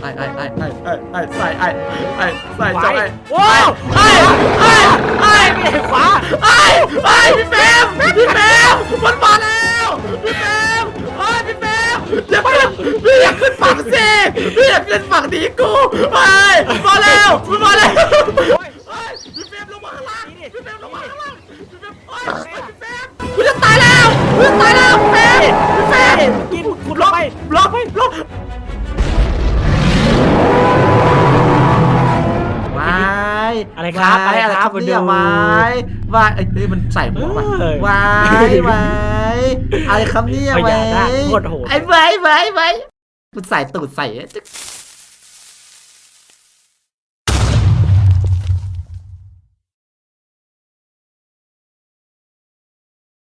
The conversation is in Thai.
ไอ้ไอ้ไอ้ไอ้ไอ้ไอ้ใส่ไอ้ไอ้ใส่ขวาเจ้าไอ้โอ้ยไอ้ไอ้ไอ้ไม่ได้ขวาไอ้ไอ้พี่เฟมพี่เฟมมันมาแล้วพี่เฟมไอ้พี่เฟมอย่าขึ้นพี่อย่าขึ้นฝั่งสิพี่อย่าขึ้นฝั่งดีกูไอ้มาแล้วมันมาแล้วไอ้พี่เฟมลงมาข้างล่างพี่เฟมลงมาข้างล่างพี่เฟมไอ้พี่เฟมกูจะตายแล้วกูจะตายแล้ว อะไรครับวายอะไรครับเนี่ยมาดูวายวายเอ้ยเฮ้ยมันใส่หัวมาเออวายวายอะไรครับเนี่ยเอาอย่าวายนะโคตรโหดไอ้วายวายวายมันใส่ตูดใส่